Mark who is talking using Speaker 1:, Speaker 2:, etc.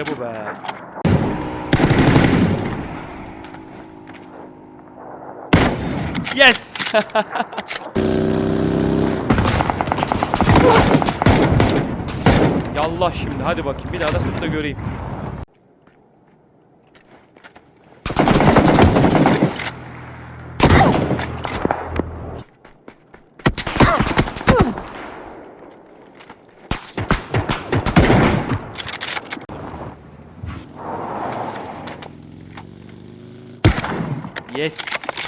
Speaker 1: İşte bu be. Yes! Yallah şimdi hadi bakayım bir daha da sık göreyim. Yes.